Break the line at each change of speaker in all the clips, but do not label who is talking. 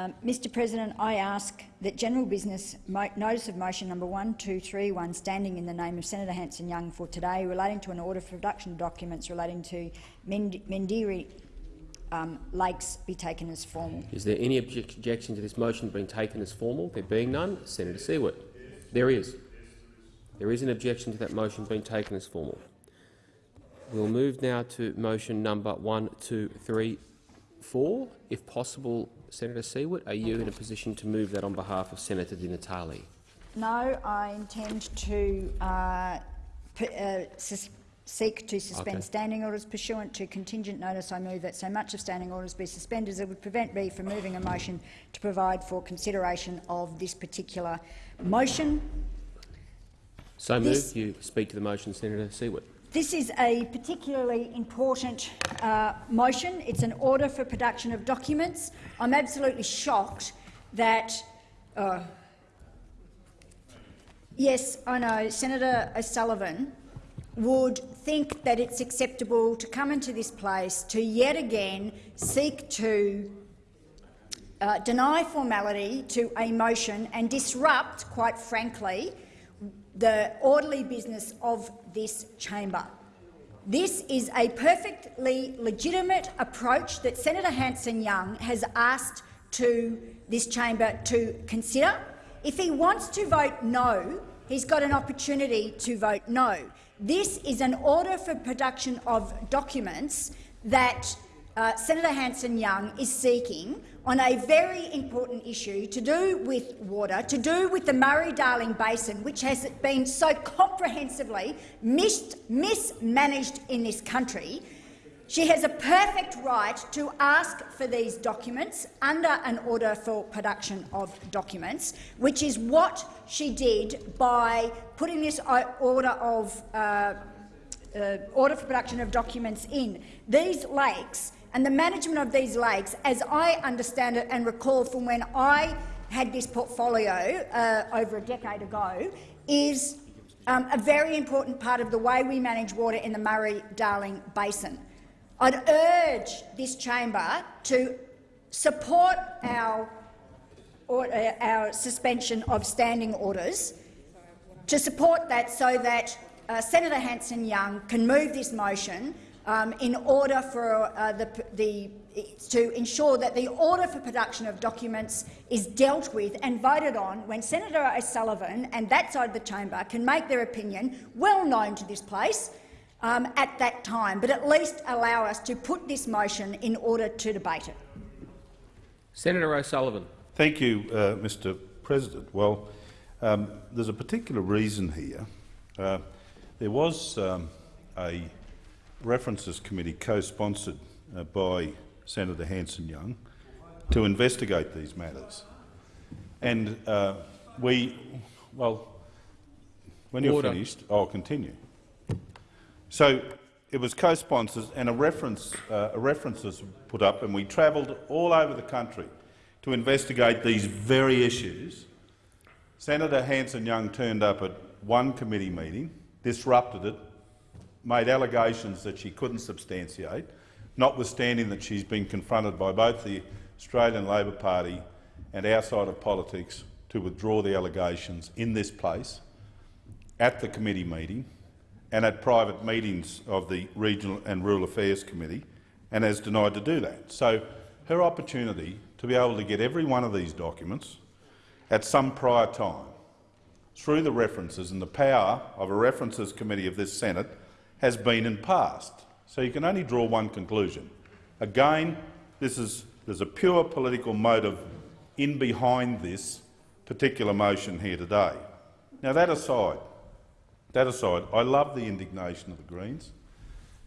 Um, Mr President, I ask that general business notice of motion number 1231 standing in the name of Senator Hanson-Young for today relating to an order for production of documents relating to Menindee um, Lakes be taken as formal.
Is there any objection to this motion being taken as formal? There being none, Senator Siewert. There is. There is an objection to that motion being taken as formal. We'll move now to motion number 1234. If possible, Senator Siewert, are you in a position to move that on behalf of Senator Di Natale?
No, I intend to uh, uh, seek to suspend okay. standing orders pursuant to contingent notice. I move that so much of standing orders be suspended as it would prevent me from moving a motion to provide for consideration of this particular motion.
So moved. You speak to the motion, Senator Siewert.
This is a particularly important uh, motion. It's an order for production of documents. I'm absolutely shocked that uh, Yes, I know. Senator O'Sullivan would think that it's acceptable to come into this place to yet again seek to uh, deny formality to a motion and disrupt, quite frankly, the orderly business of this chamber. This is a perfectly legitimate approach that Senator Hanson-Young has asked to this chamber to consider. If he wants to vote no, he's got an opportunity to vote no. This is an order for production of documents that uh, Senator Hanson-Young is seeking on a very important issue to do with water, to do with the Murray-Darling Basin, which has been so comprehensively mis mismanaged in this country, she has a perfect right to ask for these documents under an order for production of documents, which is what she did by putting this order of uh, uh, order for production of documents in. These lakes and the management of these lakes, as I understand it and recall from when I had this portfolio uh, over a decade ago, is um, a very important part of the way we manage water in the Murray-Darling Basin. I'd urge this chamber to support our, or, uh, our suspension of standing orders, to support that so that uh, Senator Hanson-Young can move this motion um, in order for uh, the, the, to ensure that the order for production of documents is dealt with and voted on when Senator O'Sullivan and that side of the chamber can make their opinion well known to this place um, at that time, but at least allow us to put this motion in order to debate it.
Senator O'Sullivan.
Thank you, uh, Mr President. Well, um, there's a particular reason here. Uh, there was um, a references committee co-sponsored uh, by Senator Hanson-Young to investigate these matters. And uh, we, well, when you're finished, I'll continue. So it was co-sponsors and a reference, uh, a references put up, and we travelled all over the country to investigate these very issues. Senator Hanson-Young turned up at one committee meeting, disrupted it, made allegations that she couldn't substantiate, notwithstanding that she's been confronted by both the Australian Labor Party and our side of politics to withdraw the allegations in this place, at the committee meeting, and at private meetings of the Regional and Rural Affairs Committee and has denied to do that. So her opportunity to be able to get every one of these documents at some prior time through the references and the power of a references committee of this Senate has been and passed. So you can only draw one conclusion. Again, this is, there's a pure political motive in behind this particular motion here today. Now, that aside, that aside, I love the indignation of the Greens.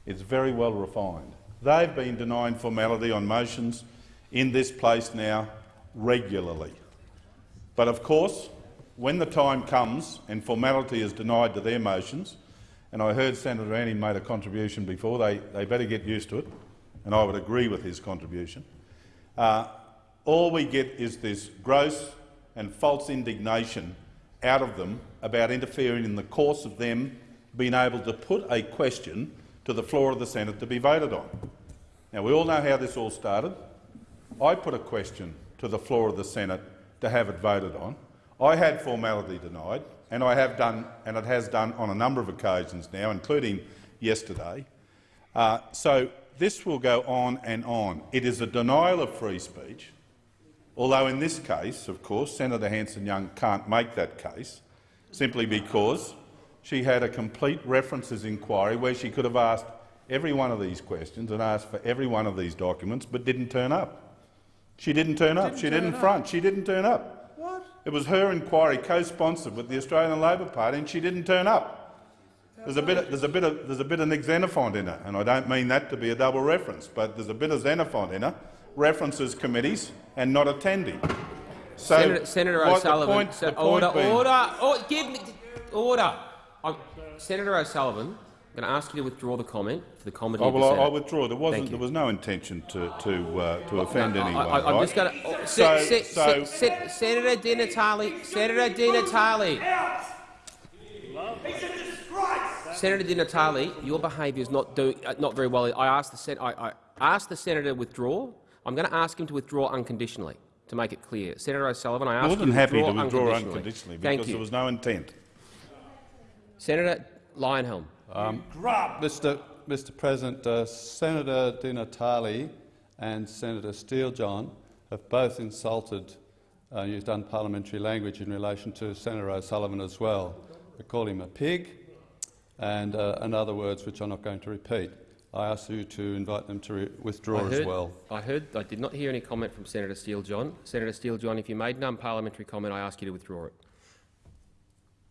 It's very well refined. They've been denying formality on motions in this place now regularly. But of course, when the time comes and formality is denied to their motions, and I heard Senator Anning made a contribution before, they, they better get used to it, and I would agree with his contribution. Uh, all we get is this gross and false indignation out of them about interfering in the course of them being able to put a question to the floor of the Senate to be voted on. Now, we all know how this all started. I put a question to the floor of the Senate to have it voted on. I had formality denied, and I have done, and it has done on a number of occasions now, including yesterday. Uh, so this will go on and on. It is a denial of free speech, although in this case, of course, Senator Hanson-Young can't make that case, simply because she had a complete references inquiry where she could have asked every one of these questions and asked for every one of these documents, but didn't turn up. She didn't turn up. she didn't front. She didn't turn up. It was her inquiry, co-sponsored with the Australian Labor Party, and she didn't turn up. There's a bit. Of, there's a bit of. There's a bit of Nick Xenophon in her, and I don't mean that to be a double reference, but there's a bit of Xenophon in her. References committees and not attending. So,
Senator, Senator O'Sullivan,
point, point
order, order, give me order. I'm, Senator O'Sullivan, I'm going to ask you to withdraw the comment for the comedy
Oh, well, I, I withdraw. There wasn't. There was no intention to to uh, to offend anyone.
I, am
right?
just going to.
So-
Se, se,
so-
se, se, Senator Di Natale, Senator Di Natale. Senator Di Natale, your behaviour is not doing uh, not very well. I asked the sen I, I asked the senator to withdraw. I'm going to ask him to withdraw unconditionally to make it clear. Senator O'Sullivan, I asked
More
you
than
to
happy
withdraw
to withdraw
unconditionally.
unconditionally
Thank
because
you.
there was no intent.
Senator Leyonhjelm.
Mr. Mr. President, uh, Senator Di Natale and Senator Steele-John have both insulted, uh, used unparliamentary language in relation to Senator O'Sullivan as well. They call him a pig and, uh, and other words which I'm not going to repeat. I ask you to invite them to re withdraw
heard,
as well.
I heard. I did not hear any comment from Senator Steele John. Senator Steele John, if you made an unparliamentary comment, I ask you to withdraw it.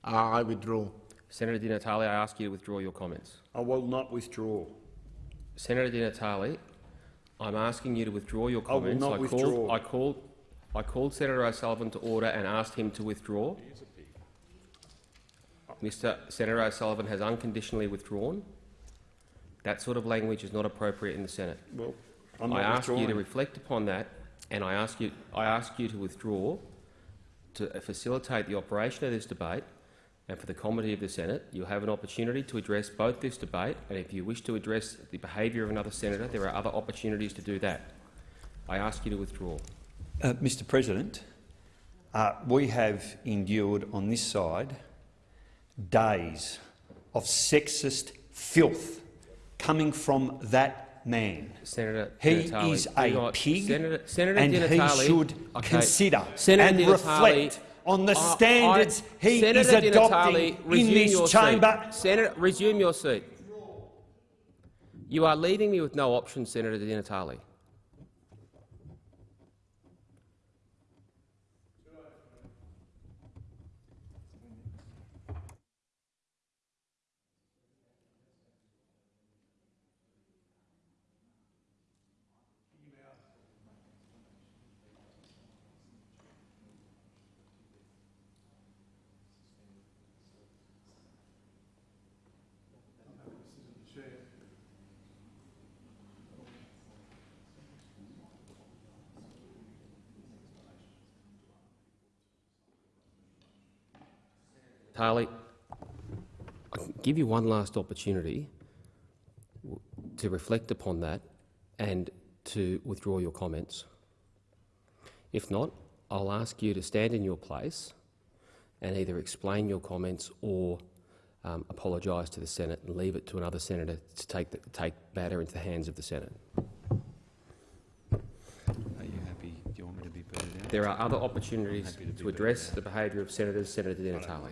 I withdraw.
Senator Di Natale, I ask you to withdraw your comments.
I will not withdraw.
Senator Di Natale, I'm asking you to withdraw your comments.
I will not
called,
withdraw.
I called. I called Senator O'Sullivan to order and asked him to withdraw. Mr. Senator O'Sullivan has unconditionally withdrawn. That sort of language is not appropriate in the Senate.
Well, I'm
I ask you to reflect upon that, and I ask you, I ask you to withdraw to facilitate the operation of this debate and for the comity of the Senate. You'll have an opportunity to address both this debate, and if you wish to address the behaviour of another senator, there are other opportunities to do that. I ask you to withdraw.
Uh, Mr President, uh, we have endured on this side days of sexist filth coming from that man.
Senator
He
Di Natale,
is a pig,
Senator, Senator
and
Di
he should
Okay.
consider
Senator
and
Di Natale,
reflect on the
I- I-
standards he
Senator
is
Di Natale,
adopting in this chamber.
Seat. Senator, resume your seat. You are leaving me with no option, Senator Di Natale. Harley, I give you one last opportunity to reflect upon that and to withdraw your comments. If not, I'll ask you to stand in your place and either explain your comments or um, apologise to the Senate and leave it to another senator to take, the, take matter into the hands of the Senate.
Are you happy? Do you want me to be booted out?
There are other opportunities to address the behaviour of senators. Senator Di Natale.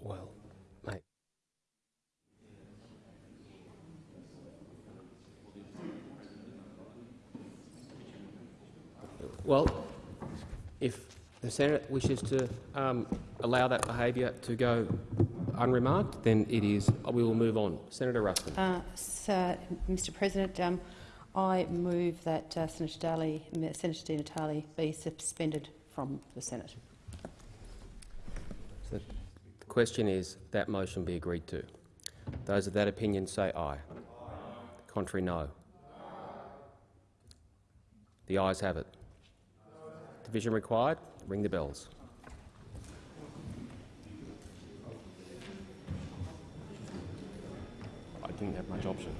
Well, mate. Well, if the Senate wishes to um, allow that behaviour to go unremarked, then it is. We will move on. Senator Ruston.
Uh, so, Mr President, um, I move that uh, Senator Daly, Senator Di Natale be suspended from the Senate.
So the question is that motion be agreed to. Those of that opinion say aye. Contrary, no. The ayes have it. Division required. Ring the bells. I didn't have much option.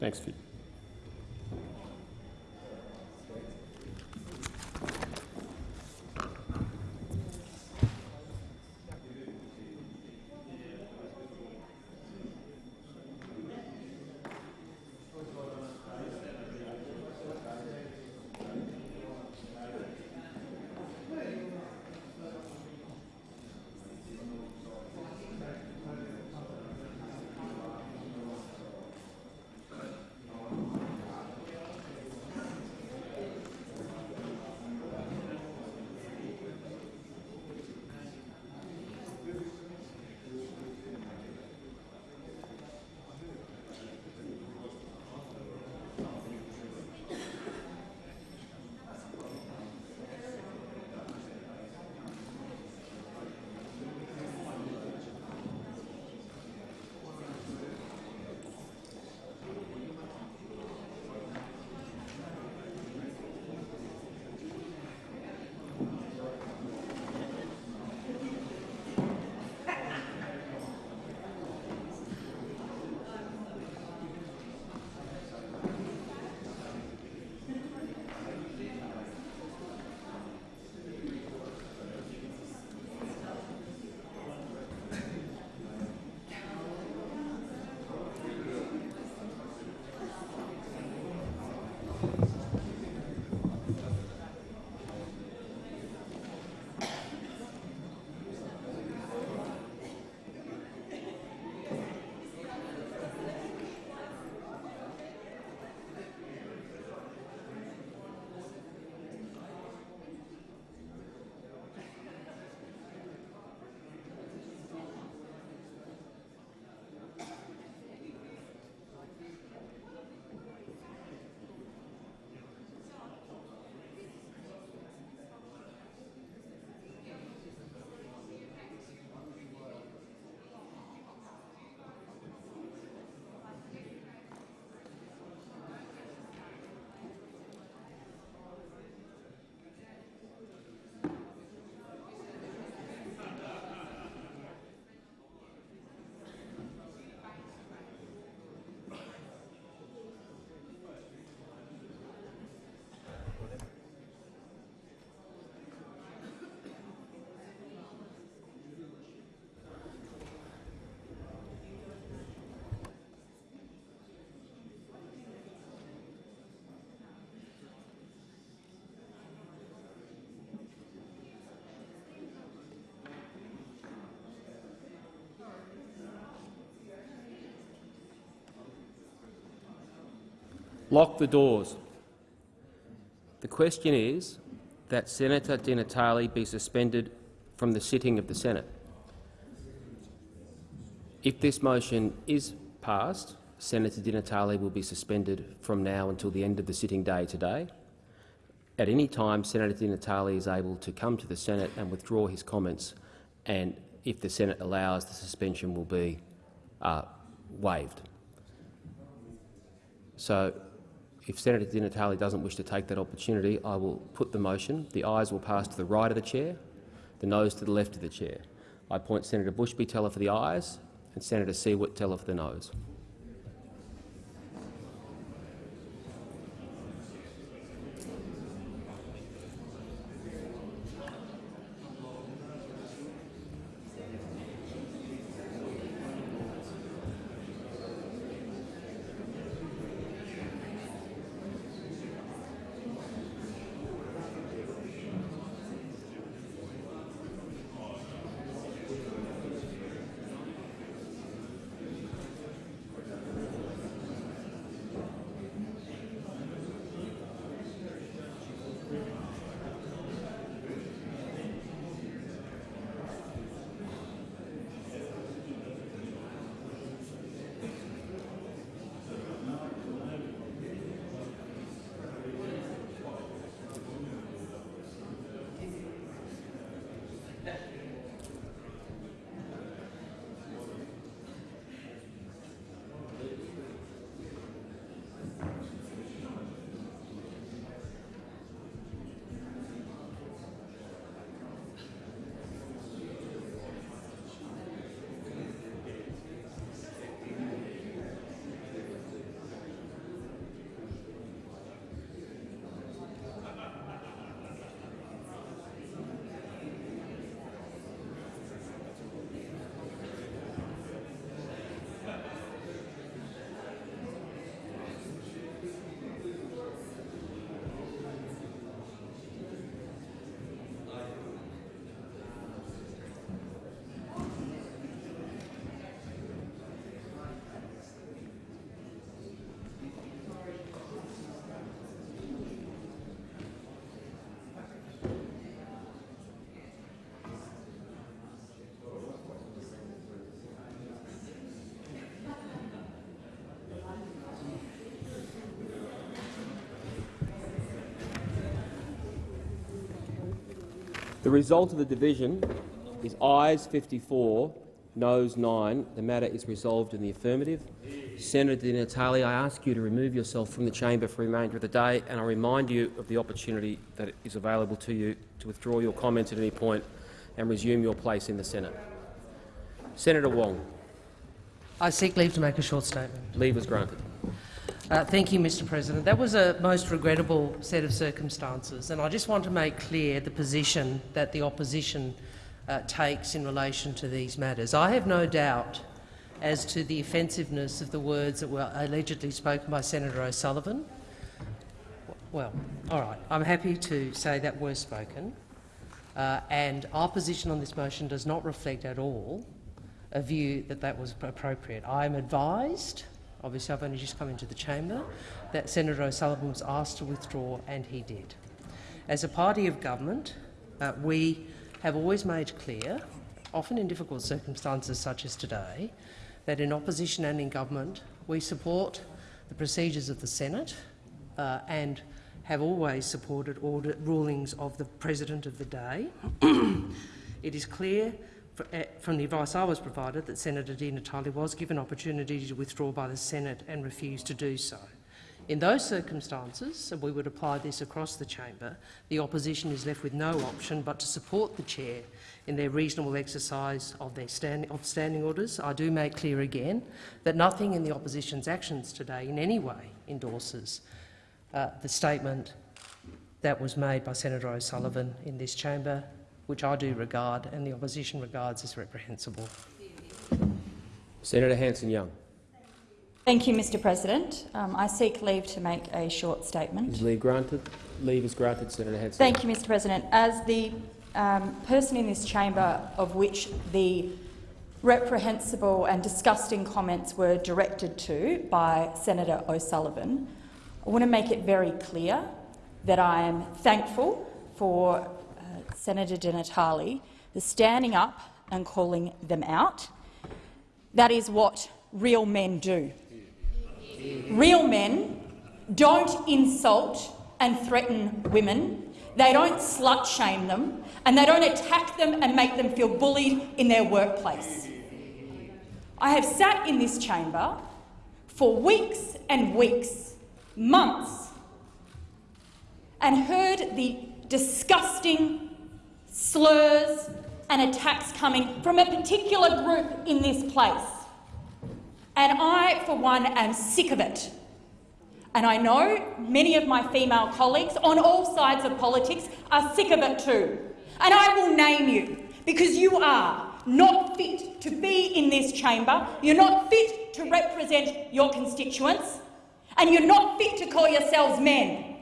Thanks, Vic. Lock the doors. The question is that Senator Di Natale be suspended from the sitting of the Senate. If this motion is passed, Senator Di Natale will be suspended from now until the end of the sitting day today. At any time, Senator Di Natale is able to come to the Senate and withdraw his comments, and if the Senate allows, the suspension will be uh, waived. So If Senator Di Natale doesn't wish to take that opportunity, I will put the motion. The ayes will pass to the right of the chair, the noes to the left of the chair. I appoint Senator Bushby teller for the ayes and Senator Siewert teller for the noes. The result of the division is ayes 54, noes 9. The matter is resolved in the affirmative. Senator Di Natale, I ask you to remove yourself from the chamber for the remainder of the day, and I remind you of the opportunity that is available to you to withdraw your comments at any point and resume your place in the Senate. Senator Wong.
I seek leave to make a short statement.
Leave is granted.
Uh, thank you, Mr President. That was a most regrettable set of circumstances, and I just want to make clear the position that the opposition uh, takes in relation to these matters. I have no doubt as to the offensiveness of the words that were allegedly spoken by Senator O'Sullivan. Well, all right, I'm happy to say that were spoken, uh, and our position on this motion does not reflect at all a view that that was appropriate. I am advised obviously I've only just come into the chamber, that Senator O'Sullivan was asked to withdraw, and he did. As a party of government, uh, we have always made clear, often in difficult circumstances such as today, that in opposition and in government we support the procedures of the Senate uh, and have always supported order rulings of the President of the day. it is clear from the advice I was provided that Senator Di Natale was given opportunity to withdraw by the Senate and refused to do so. In those circumstances, and we would apply this across the chamber, the opposition is left with no option but to support the chair in their reasonable exercise of their stand, of standing orders. I do make clear again that nothing in the opposition's actions today in any way endorses uh, the statement that was made by Senator O'Sullivan in this chamber which I do regard and the opposition regards as reprehensible.
Senator Hanson-Young.
Thank you, Mr President. Um, I seek leave to make a short statement.
Is leave granted? Leave is granted, Senator Hanson.
Thank you, Mr President. As the um, person in this chamber of which the reprehensible and disgusting comments were directed to by Senator O'Sullivan, I want to make it very clear that I am thankful for Senator Di Natale, the standing up and calling them out. That is what real men do. Real men don't insult and threaten women. They don't slut-shame them, and they don't attack them and make them feel bullied in their workplace. I have sat in this chamber for weeks and weeks months and heard the disgusting slurs and attacks coming from a particular group in this place. And I, for one, am sick of it. And I know many of my female colleagues on all sides of politics are sick of it too. And I will name you because you are not fit to be in this chamber, you're not fit to represent your constituents, and you're not fit to call yourselves men.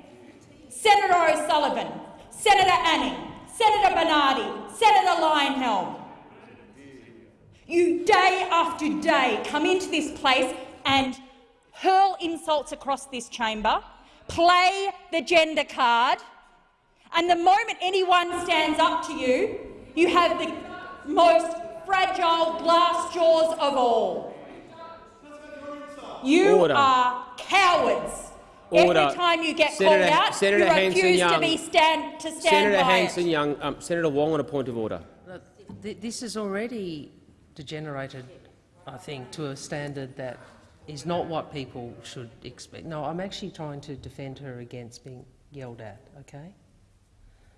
Senator O'Sullivan, Senator Anning, Senator Bernardi, Senator Leyonhjelm. You day after day come into this place and hurl insults across this chamber, play the gender card, and the moment anyone stands up to you, you have the most fragile glass jaws of all. You
Order.
are cowards.
Order.
Every time you get
Senator-
called out,
Senator
you refuse to be stand to stand
Senator
by
Hanson
it.
Young, um, Senator Wong on a point of order.
Uh, th- This has already degenerated, I think, to a standard that is not what people should expect. No, I'm actually trying to defend her against being yelled at, okay?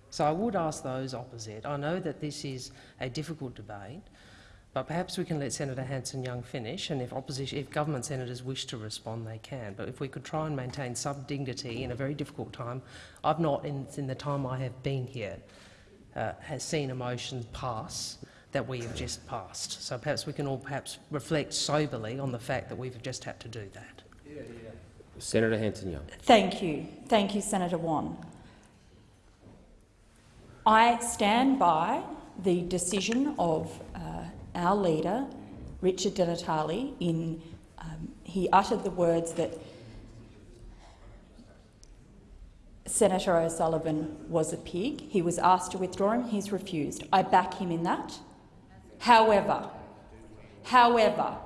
So I would ask those opposite. I know that this is a difficult debate, but perhaps we can let Senator Hanson-Young finish, and if opposition, if government senators wish to respond, they can. But if we could try and maintain some dignity in a very difficult time, I've not, in, in the time I have been here, uh, has seen a motion pass that we have just passed. So perhaps we can all perhaps reflect soberly on the fact that we've just had to do that.
Senator Hanson Young.
Thank you. Thank you, Senator Wong. I stand by the decision of uh, our leader, Richard Di Natale, in um, he uttered the words that Senator O'Sullivan was a pig. He was asked to withdraw him. He's refused. I back him in that. However, however,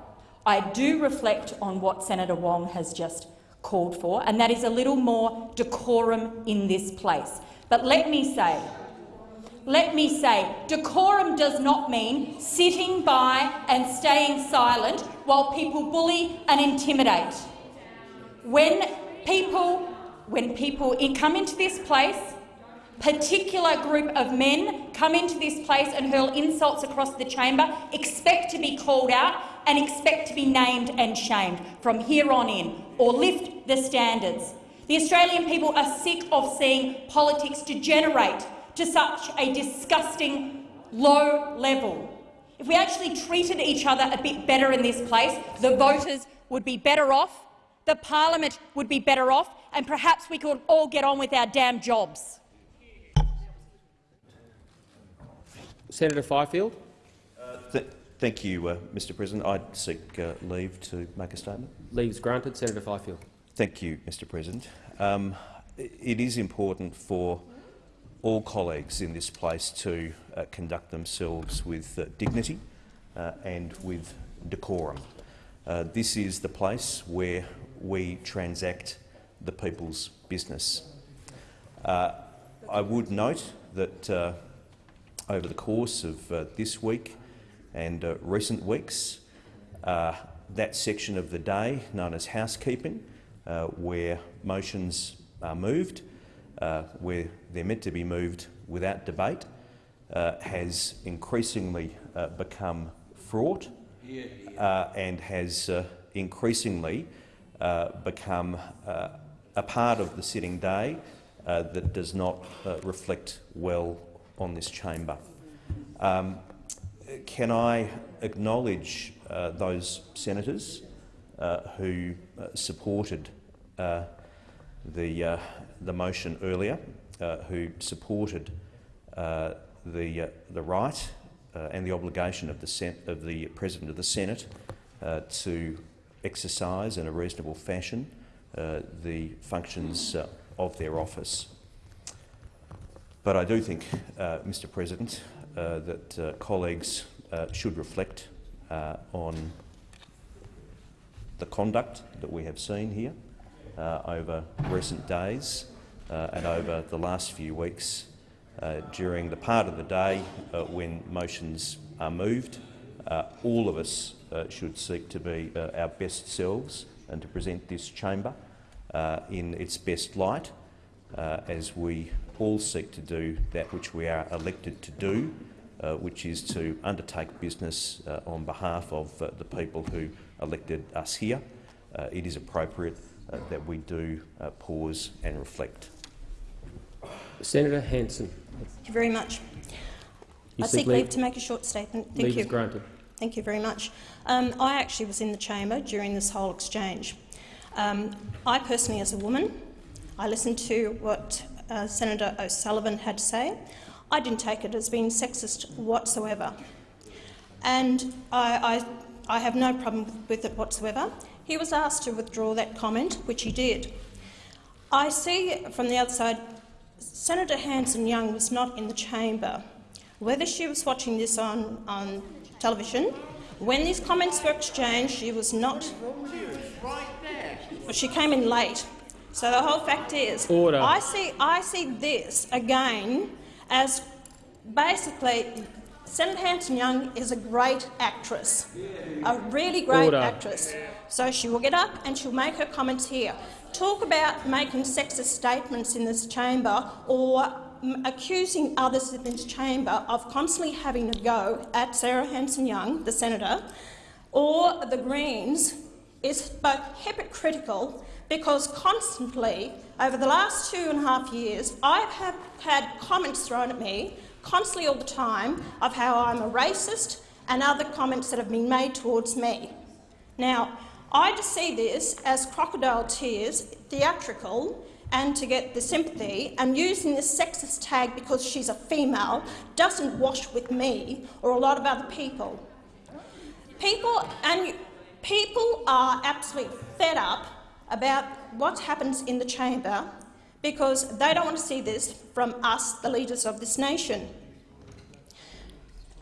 I do reflect on what Senator Wong has just called for, and that is a little more decorum in this place. But let me say, let me say, decorum does not mean sitting by and staying silent while people bully and intimidate. When people, when people come into this place, particular group of men come into this place and hurl insults across the chamber, expect to be called out and expect to be named and shamed from here on in, or lift the standards. The Australian people are sick of seeing politics degenerate to such a disgusting low level. If we actually treated each other a bit better in this place, the voters would be better off, the parliament would be better off, and perhaps we could all get on with our damn jobs.
Senator Fifield.
Th thank you, uh, Mr President. I seek uh, leave to make a statement.
Leaves granted. Senator Fifield.
Thank you, Mr President. Um, it is important for all colleagues in this place to uh, conduct themselves with uh, dignity uh, and with decorum. Uh, this is the place where we transact the people's business. Uh, I would note that over the course of this week and recent weeks, that section of the day known as housekeeping, where motions are moved, uh, where they're meant to be moved without debate, uh, has increasingly uh, become fraught uh, and has uh, increasingly uh, become uh, a part of the sitting day uh, that does not uh, reflect well on this chamber. Um, can I acknowledge uh, those senators uh, who supported uh, the, uh, the motion earlier, uh, who supported uh, the, uh, the right uh, and the obligation of the, of the President of the Senate to exercise in a reasonable fashion the functions of their office. But I do think, Mr President, that colleagues should reflect on the conduct that we have seen here over recent days uh, and over the last few weeks uh, during the part of the day uh, when motions are moved. Uh, all of us uh, should seek to be uh, our best selves and to present this chamber uh, in its best light uh, as we all seek to do that which we are elected to do, uh, which is to undertake business uh, on behalf of uh, the people who elected us here. Uh, it is appropriate uh, that we do uh, pause and reflect.
Senator Hanson.
Thank you very much.
You
I seek
leave-
leave to make a short statement. Thank
Leave
you.
is granted.
Thank you very much. Um, I actually was in the chamber during this whole exchange. Um, I personally, as a woman, I listened to what uh, Senator O'Sullivan had to say. I didn't take it as being sexist whatsoever. And I, I, I have no problem with it whatsoever. He was asked to withdraw that comment, which he did. I see from the other side, Senator Hanson-Young was not in the chamber. Whether she was watching this on, on television, when these comments were exchanged, she was not. She came in late. So the whole fact is,
Order.
I see, I see this again as basically Senator Hanson-Young is a great actress, a really great
Order.
actress. So she will get up and she'll make her comments here. Talk about making sexist statements in this chamber or accusing others in this chamber of constantly having a go at Sarah Hanson-Young, the senator, or the Greens is both hypocritical because constantly, over the last two and a half years, I have had comments thrown at me, constantly all the time, of how I'm a racist and other comments that have been made towards me. Now, I just see this as crocodile tears, theatrical, and to get the sympathy, and using this sexist tag because she's a female doesn't wash with me or a lot of other people. People and people are absolutely fed up about what happens in the chamber because they don't want to see this from us, the leaders of this nation.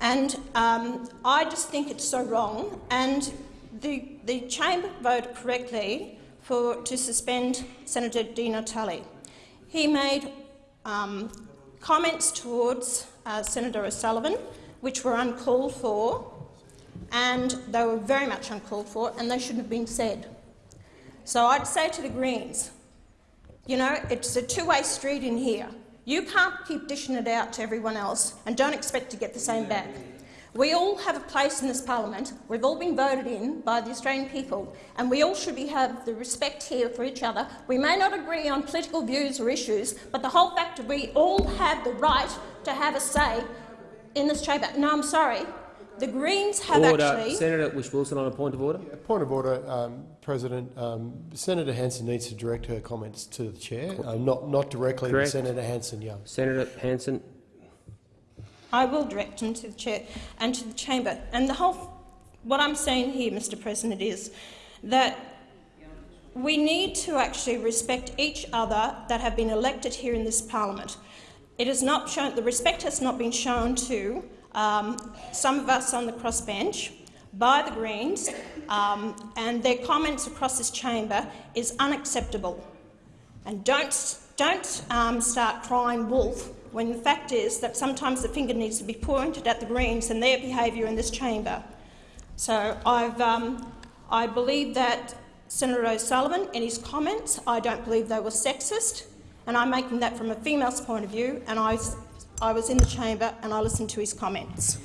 And um, I just think it's so wrong. And the, the chamber voted correctly for, to suspend Senator Di Natale. He made um, comments towards uh, Senator O'Sullivan which were uncalled for, and they were very much uncalled for, and they shouldn't have been said. So I'd say to the Greens, you know, it's a two-way street in here. You can't keep dishing it out to everyone else and don't expect to get the same back. We all have a place in this parliament. We've all been voted in by the Australian people, and we all should be, have the respect here for each other. We may not agree on political views or issues, but the whole fact that we all have the right to have a say in this chamber. No, I'm sorry. The Greens have
Order.
actually.
Senator Whish-Wilson on a point of order.
Point of order, um, President. Um, Senator Hanson needs to direct her comments to the chair, uh, not not directly
Correct.
to Senator Hanson-Young.
Senator Hanson.
I will direct them to the chair and to the chamber. And the whole, what I'm saying here, Mr. President, is that we need to actually respect each other that have been elected here in this parliament. It is not shown. The respect has not been shown to um, some of us on the crossbench by the Greens, um, and their comments across this chamber is unacceptable. And don't, don't um, start crying wolf when the fact is that sometimes the finger needs to be pointed at the Greens and their behaviour in this chamber. So I've, um, I believe that Senator O'Sullivan, in his comments, I don't believe they were sexist, and I'm making that from a female's point of view, and I, I was in the chamber and I listened to his comments.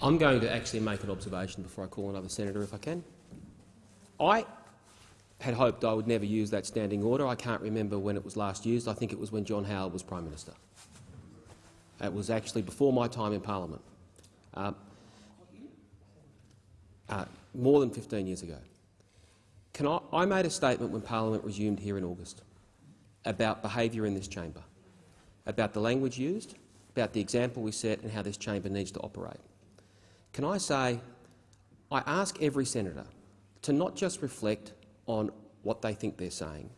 I'm going to actually make an observation before I call another senator, if I can. I had hoped I would never use that standing order. I can't remember when it was last used. I think it was when John Howard was Prime Minister. It was actually before my time in Parliament, um, uh, more than 15 years ago. Can I, I made a statement when Parliament resumed here in August about behaviour in this chamber, about the language used, about the example we set and how this chamber needs to operate. Can I say, I ask every senator to not just reflect on what they think they're saying,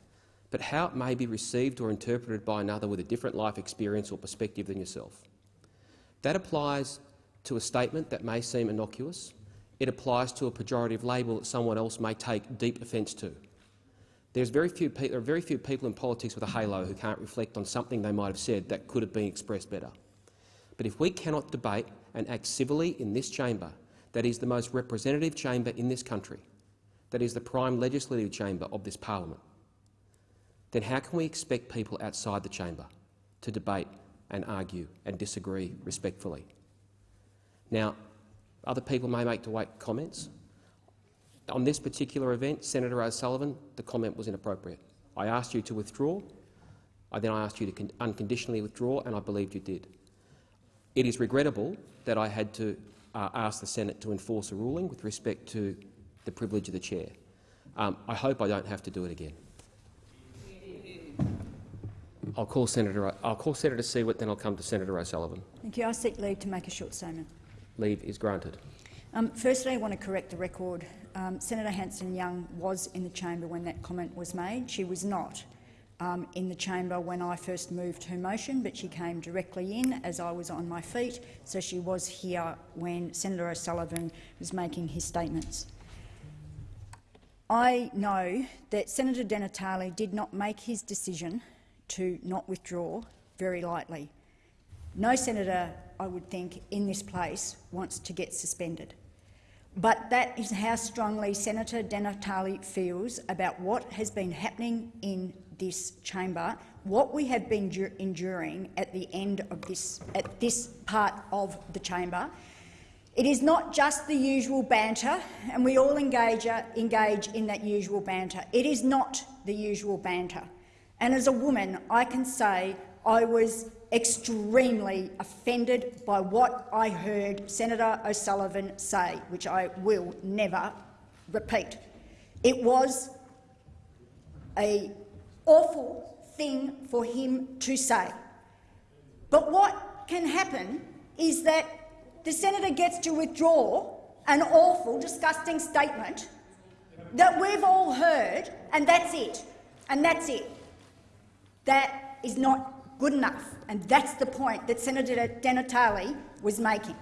but how it may be received or interpreted by another with a different life experience or perspective than yourself. That applies to a statement that may seem innocuous. It applies to a pejorative label that someone else may take deep offence to. There's very few there are very few people in politics with a halo who can't reflect on something they might have said that could have been expressed better. But if we cannot debate and act civilly in this chamber, that is the most representative chamber in this country, that is the prime legislative chamber of this parliament, then how can we expect people outside the chamber to debate and argue and disagree respectfully? Now, other people may make wait comments. On this particular event, Senator O'Sullivan, the comment was inappropriate. I asked you to withdraw. I then I asked you to unconditionally withdraw, and I believed you did. It is regrettable that I had to uh, ask the Senate to enforce a ruling with respect to the privilege of the chair. Um, I hope I don't have to do it again. I'll call Senator. I'll call Senator Siewert, then I'll come to Senator O'Sullivan.
Thank you. I seek leave to make a short statement.
Leave is granted.
Um, firstly, I want to correct the record. Um, Senator Hanson-Young was in the chamber when that comment was made. She was not um, in the chamber when I first moved her motion, but she came directly in as I was on my feet, so she was here when Senator O'Sullivan was making his statements. I know that Senator Di Natale did not make his decision to not withdraw very lightly. No senator, I would think, in this place wants to get suspended. But that is how strongly Senator Di Natale feels about what has been happening in this chamber, what we have been enduring at the end of this, at this part of the chamber. It is not just the usual banter, and we all engage, engage in that usual banter. It is not the usual banter. And as a woman, I can say I was extremely offended by what I heard Senator O'Sullivan say, which I will never repeat. It was a awful thing for him to say. But what can happen is that the senator gets to withdraw an awful, disgusting statement that we've all heard, and that's it. And that's it. That is not good enough, and that's the point that Senator Di Natale was making,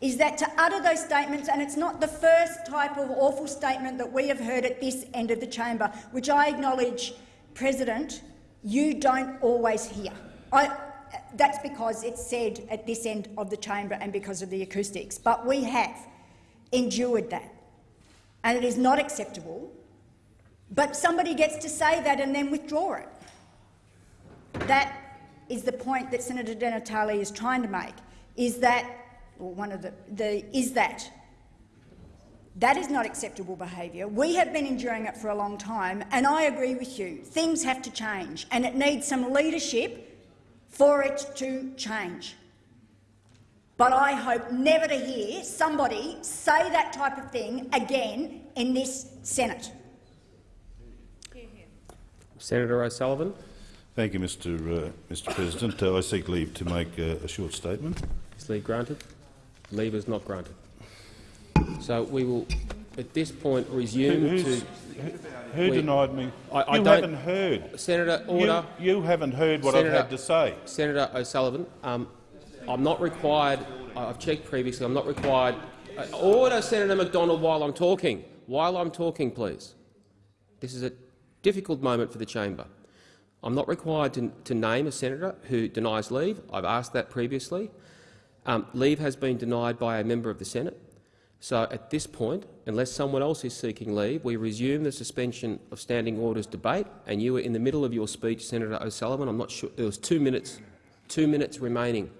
is that to utter those statements, and it's not the first type of awful statement that we have heard at this end of the chamber, which I acknowledge, President, you don't always hear. I, that's because it's said at this end of the chamber and because of the acoustics. But we have endured that, and it is not acceptable. But somebody gets to say that and then withdraw it. That is the point that Senator Di Natale is trying to make, is that, or one of the, the is that that is not acceptable behaviour. We have been enduring it for a long time, and I agree with you. Things have to change, and it needs some leadership for it to change. But I hope never to hear somebody say that type of thing again in this Senate.
Senator O'Sullivan.
Thank you, Mr. Uh, Mr. President. Uh, I seek leave to make uh, a short statement.
Is leave granted? Leave is not granted. So we will, at this point, resume
Who,
to.
who
we-
denied me?
I, I
you
don't,
haven't heard.
Senator,
You-
order.
You, haven't heard what
Senator,
I've had to say.
Senator O'Sullivan, um, I'm not required. I've checked previously. I'm not required. Uh, order, Senator McDonald, while I'm talking. While I'm talking, please. This is a difficult moment for the chamber. I'm not required to, to name a senator who denies leave. I've asked that previously. Um, leave has been denied by a member of the Senate. So at this point, unless someone else is seeking leave, we resume the suspension of standing orders debate. And you were in the middle of your speech, Senator O'Sullivan. I'm not sure there was two minutes, two minutes remaining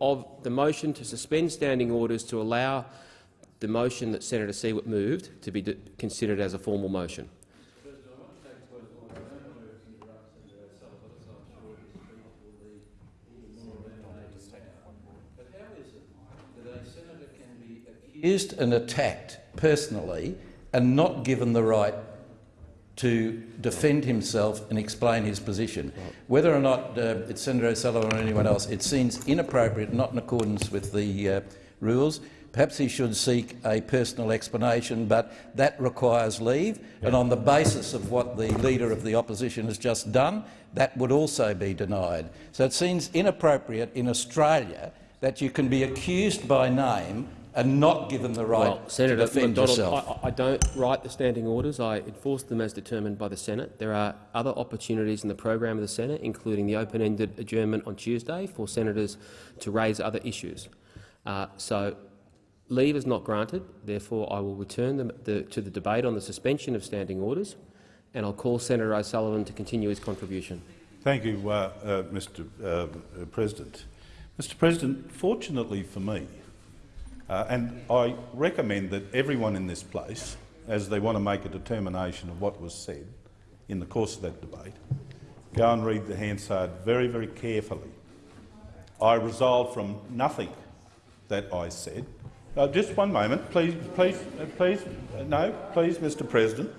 of the motion to suspend standing orders to allow the motion that Senator Siewert moved to be considered as a formal motion.
Accused and attacked personally and not given the right to defend himself and explain his position. Whether or not uh, it's Senator O'Sullivan or anyone else, it seems inappropriate, not in accordance with the uh, rules. Perhaps he should seek a personal explanation, but that requires leave. And on the basis of what the Leader of the Opposition has just done, that would also be denied. So it seems inappropriate in Australia that you can be accused by name and not given the right
well, Senator
to defend
McDonald,
yourself.
I, I don't write the standing orders. I enforce them as determined by the Senate. There are other opportunities in the program of the Senate, including the open-ended adjournment on Tuesday for senators to raise other issues. Uh, so leave is not granted. Therefore, I will return the, the, to the debate on the suspension of standing orders. and I'll call Senator O'Sullivan to continue his contribution.
Thank you, uh, uh, Mr uh, President. Mr President, fortunately for me, uh, and I recommend that everyone in this place, as they want to make a determination of what was said in the course of that debate, go and read the Hansard very, very carefully. I resolved from nothing that I said. Uh, just one moment, please, please, uh, please, uh, no, please, Mr President.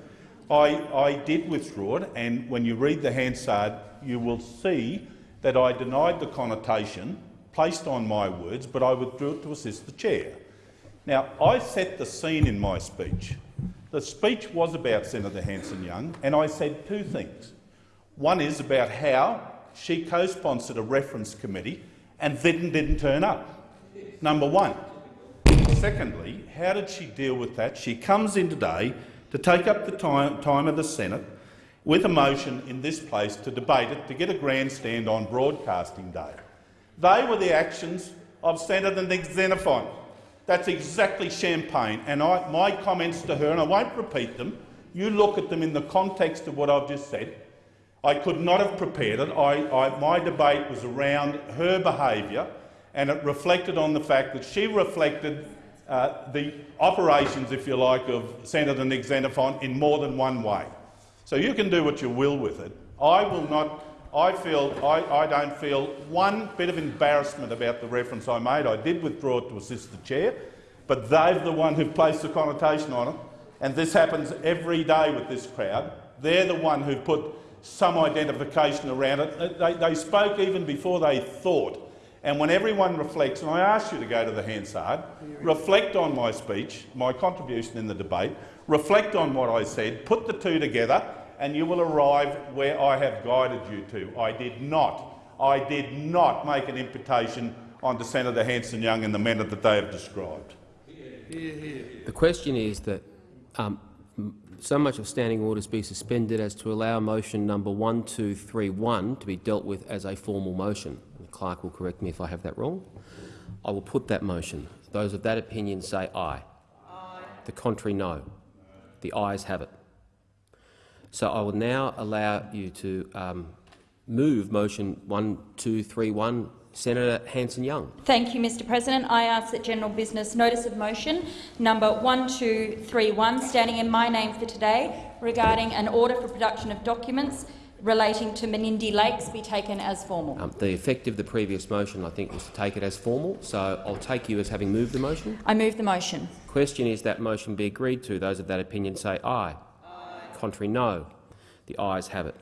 I, I did withdraw it, and when you read the Hansard, you will see that I denied the connotation placed on my words, but I withdrew it to assist the chair. Now, I set the scene in my speech. The speech was about Senator Hanson-Young, and I said two things. One is about how she co-sponsored a reference committee and then didn't turn up. Number one. Secondly, how did she deal with that? She comes in today to take up the time, time of the Senate with a motion in this place to debate it, to get a grandstand on broadcasting day. They were the actions of Senator Nick Xenophon. That's exactly champagne. And I, my comments to her, and I won't repeat them, you look at them in the context of what I've just said. I could not have prepared it. I, I, my debate was around her behaviour, and it reflected on the fact that she reflected uh, the operations, if you like, of Senator Nick Xenophon in more than one way. So you can do what you will with it. I will not. I feel I, I don't feel one bit of embarrassment about the reference I made. I did withdraw it to assist the chair, but they're the one who placed the connotation on it, and this happens every day with this crowd. They're the one who put some identification around it. They, they spoke even before they thought. And when everyone reflects, and I ask you to go to the Hansard, reflect on my speech, my contribution in the debate, reflect on what I said, put the two together, and you will arrive where I have guided you to. I did not, I did not make an imputation on onto Senator Hanson-Young and the manner that they have described.
The question is that um, so much of standing orders be suspended as to allow motion number 1231 to be dealt with as a formal motion. The clerk will correct me if I have that wrong. I will put that motion. Those of that opinion say aye. aye. The contrary, no. The ayes have it. So I will now allow you to um, move motion 1231 Senator Hanson-Young.
Thank you, Mr President. I ask that general business notice of motion number 1231, standing in my name for today, regarding an order for production of documents relating to Menindee Lakes be taken as formal.
Um, the effect of the previous motion, I think, was to take it as formal, so I'll take you as having moved the motion.
I move the motion.
Question is that motion be agreed to. Those of that opinion say aye. aye. Contrary, no. The ayes have it.